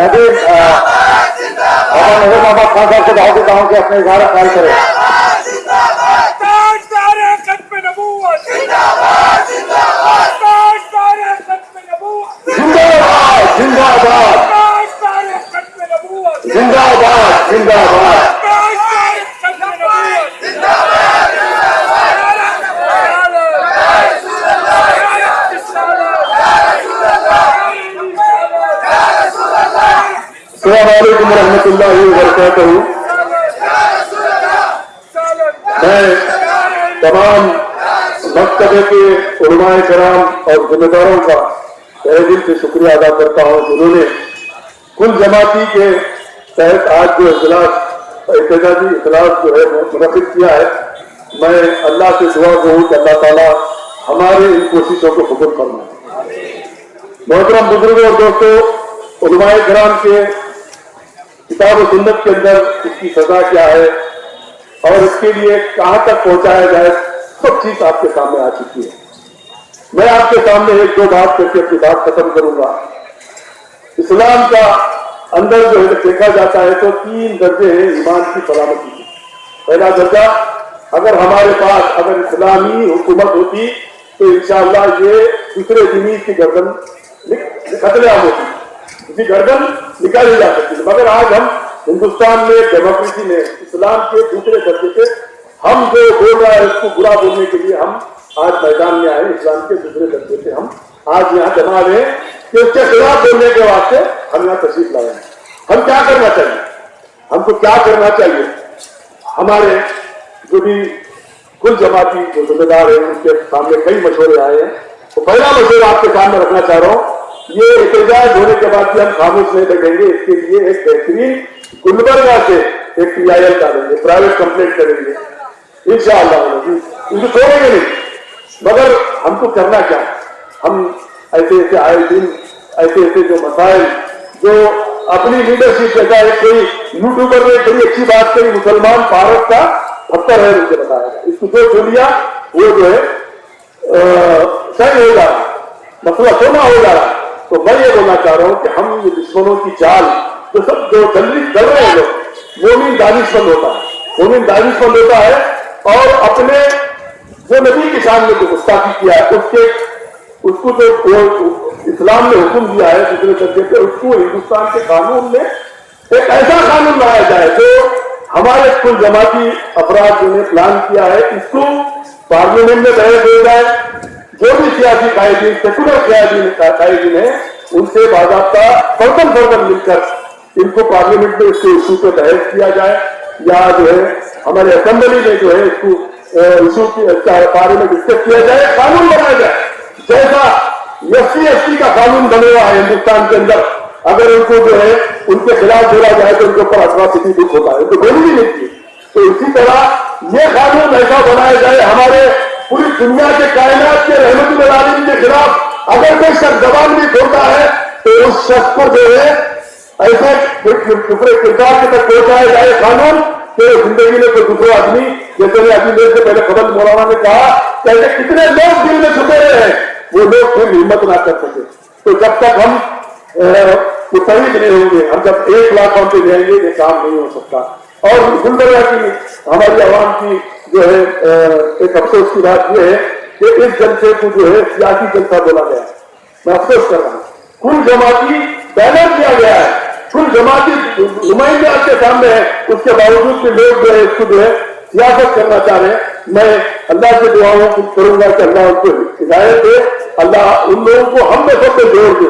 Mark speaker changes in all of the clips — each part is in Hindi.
Speaker 1: अ, बाबा नज़र मोहम्मद खान साहब को दावत देता हूँ कि अपने इशारा ख्याल करें। सलामकुम रहमतुल्लाहि बरकातहू। मैं तमाम मकतबे के उलमाए कराम और जिम्मेदारों का तहे दिल से शुक्रिया अदा करता हूँ, जिन्होंने कुल जमाती के तहत आज जो इजलास एहतजाजी इजलास जो है मुनद किया है। मैं अल्लाह से दुआ करूँ कि अल्लाह ताला हमारे इन कोशिशों को कबूल फरमाए। मोहतरम बुज़ुर्गों और दोस्तों उलमाए कराम के किताब सुन्नत के अंदर इसकी सजा क्या है और इसके लिए कहाँ तक पहुँचाया जाए, सब चीज़ आपके सामने आ चुकी है। मैं आपके सामने एक दो बात करके अपनी बात खत्म करूँगा। इस्लाम का अंदर जो है, देखा जाता है तो तीन दर्जे हैं ईमान की सलामती की। पहला दर्जा, अगर हमारे पास अगर इस्लामी हुकूमत होती तो इंशाअल्लाह ये दूसरे दिनी की गर्दन खतरेआम होती इसकी गर्दन निकाली जा सकती है मगर आज हम हिंदुस्तान में, डेमोक्रेसी में, इस्लाम के दूसरे दर्जे पे हम जो बोल रहा है उसको बुरा बोलने के लिए हम आज मैदान में आए, इस्लाम के दूसरे दर्जे से हम आज यहाँ जमा रहे हैं। कि उसके खिलाफ बोलने के वास्ते हम यहाँ तशरीफ़ लाए हैं। हम क्या करना चाहिए? हमको क्या करना चाहिए? हमारे जो भी कुल जमाती जो जिम्मेदार है, उनके सामने कई मशवरे आए हैं। तो पहला मशवरा आपके सामने रखना चाह रहा हूँ ये एहतजाज होने के बाद भी हम खामोश नहीं बैठेंगे। इसके लिए एक बेहतरीन गुलबर्गा से एक पी आई एल डालेंगे प्राइवेट कंप्लेंट करेंगे। इंशाअल्लाह इनको छोड़ेंगे नहीं। मगर हमको करना क्या? हम ऐसे ऐसे आए दिन, ऐसे ऐसे जो मसाइल, जो अपनी लीडरशिप जगह है कोई यूट्यूबर ने बड़ी अच्छी बात कही मुसलमान भारत का पत्थर है, मुझे बताया इसको जो लिया वो जो है सही हो जा रहा मसला सोना हो जा रहा तो मैं ये बोलना चाह रहा हूँ कि हम ये दुश्मनों की चाल जो सब जो जल्दी चल रहे हैं लोग मोमिन दानिशमंद होता है। मोमिन दानिशमंद होता है और अपने जो नबी के सामने जो गुस्ताखी किया है, उसके, उसको जो वो इस्लाम ने हुक्म दिया है दूसरे दर्जे पे उसको हिंदुस्तान के कानून में एक ऐसा कानून लाया जाए जो हमारे कुल जमाती अपराध जिन्हें प्लान किया है, इसको पार्लियामेंट में बहस हो जाए जो भी सियासी कायदीन सेकुलर कायदीन है, उनसे बाजाबता फर्दन फर्दन मिलकर इनको पार्लियामेंट में इसके इशू पे बहस किया जाए, या जो है, हमारे असेंबली में जो है, इसको इशू के बारे में डिस्कस किया जाए, कानून बनाया जाए। जैसा एस सी का कानून बने हुआ है हिंदुस्तान के अंदर, अगर उनको जो है, उनके खिलाफ जोड़ा जाए तो उनके ऊपर अट्रॉसिटी दुख होता है तो गोली भी नहीं की तो इसी तरह ये कानून ऐसा बनाया जाए, हमारे पूरी दुनिया के कायनात के रहमत आलम के खिलाफ अगर कोई शख्स जबान भी खोलता है तो उस शख्स को जो है, ऐसे दूसरे किरदार के तक पहुँचाया जाए कानून कि ज़िंदगी में कोई दूसरा आदमी, जैसे अभी मेरे से पहले खबर मौलाना ने कहा, कि ऐसे कितने लोग दिल में छुपे रहे हैं, वो लोग फिर हिम्मत ना कर सके। तो जब तक हम मुतविक नहीं होंगे, हम जब एक प्लेटफॉर्म पे जाएँगे, ये काम नहीं हो सकता। और गुलबर्गा की हमारी आवाम की जो है एक अफसोस की बात यह है कि इस जलसे को जो है सियासी जलसा बोला गया मैं अफसोस कर रहा हूँ। कुल जमाती बैनर दिया गया है। कुल जमाती नुमाइंदे आपके सामने है। उसके बावजूद भी लोग जो है इसको जो है सियासत करना चाह रहे हैं। मैं अल्लाह से दुआओं को करूँगा कि अल्लाह उनको हिदायत दे। अल्लाह उन लोगों को हम में सबसे जोड़ दे।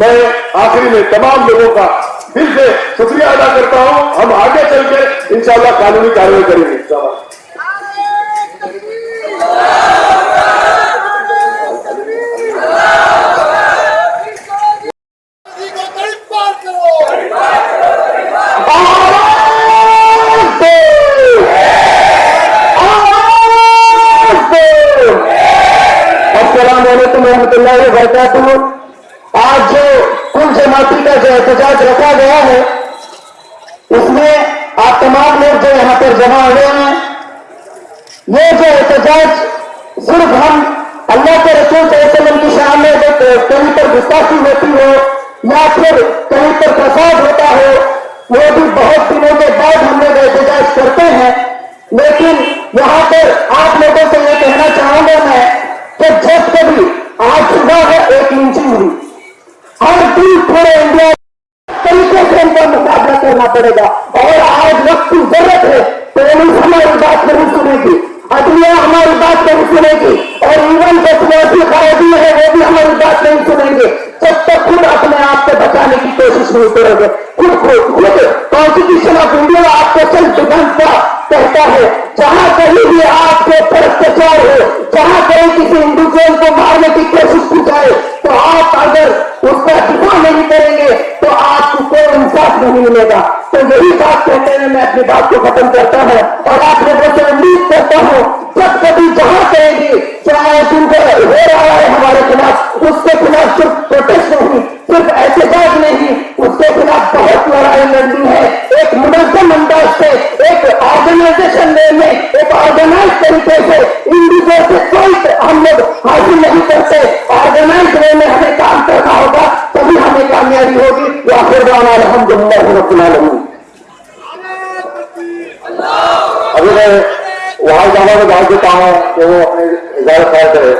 Speaker 1: मैं आखिरी में तमाम लोगों का दिल से शुक्रिया अदा करता हूँ। हम आगे चल के इंशाला कानूनी कार्रवाई करेंगे। इंशाल्लाह
Speaker 2: को तड़ी पार करो
Speaker 1: असलम वरकू आज जो कुल जमाती का जो एहतजाज रखा गया है, उसमें आप तमाम लोग जो यहाँ पर जमा हुए हैं, ये जो एहतजाज सिर्फ़ हम अल्लाह के रसूल वसल्लम की शान में जो कहीं पर गुस्ताखी होती हो,
Speaker 3: या फिर कहीं पर प्रसाद होता हो, वो भी बहुत दिनों के बाद हम लोग एहतजाज करते हैं। लेकिन यहाँ पर आप लोगों से ये कहना चाहूँगा मैं कि जब कभी आज सुबह है, एक इंची हुई। हर दिन पूरे इंडिया तरीके से इनका मुकाबला करना पड़ेगा। और आज वक्त की ज़रूरत है पुलिस हमारी बात नहीं सुनेगी अदलिया हमारी बात नहीं सुनेगी, और इवन जो खराबी है, वो भी हमारी बात नहीं सुनेंगे। जब तक खुद अपने आप को बचाने की कोशिश नहीं करोगे। खुद को, खुद कॉन्स्टिट्यूशन ऑफ़ इंडिया आपको सेल्फ डिफेंस का कहता है, जहाँ कहीं भी आपके भ्रष्टाचार हो, जहाँ कहीं किसी इंडिविजुअल को मारने की कोशिश की जाए तो आप अगर उसका दिफा नहीं करेंगे तो आपको कोई इंसाफ नहीं मिलेगा। तो यही बात कहते हुए मैं अपनी बात को खत्म करता हूँ और आप लोगों से उम्मीद करता हूँ, जब कभी जहाँ कहेंगे चाहे हो रहा है हमारे खिलाफ? उसके खिलाफ सिर्फ़ प्रोटेस्ट नहीं, सिर्फ़ एहतजाज नहीं, उसके खिलाफ बहुत लड़ाई लड़नी है। एक मुनजम अंदाज से, एक ऑर्गेनाइजेशन में, एक ऑर्गेनाइज तरीके से इंडिविजुअल से हम लोग हासिल नहीं करते। ऑर्गेनाइज वे में हमें काम करना होगा, तभी हमें कामयाबी होगी। या फिर
Speaker 1: अभी मैं वहाँ जाना को दाव देता हूँ कि वो अपने इजाज़त खाया करे।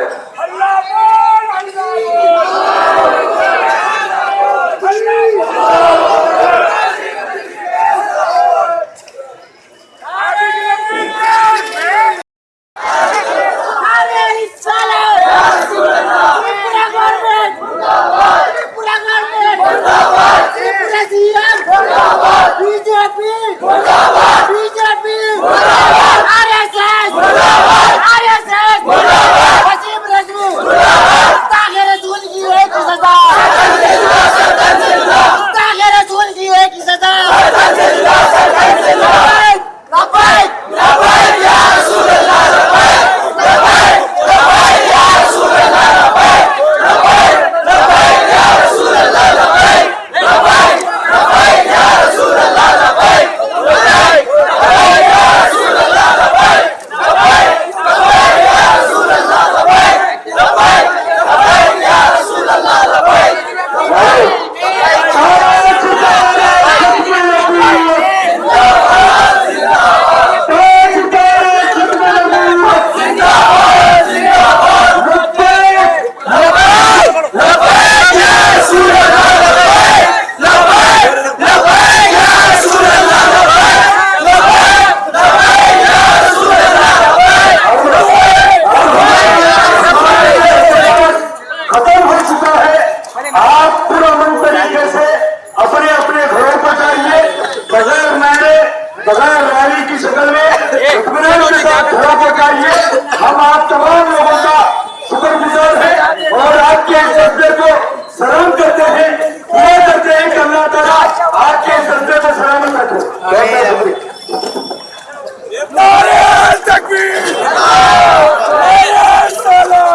Speaker 4: अल्लाह
Speaker 1: रैली की शक्ल में इत्मीनान के साथ जाइए हम आप तमाम लोगों का शुक्रगुजार है और आपके इस जज्बे को सलाम करते हैं दुआ करते हैं कि अल्लाह ताला आपके इस जज्बे को सलामत रखे। बहुत बहुत
Speaker 4: नारे तकबीर नारे सलाम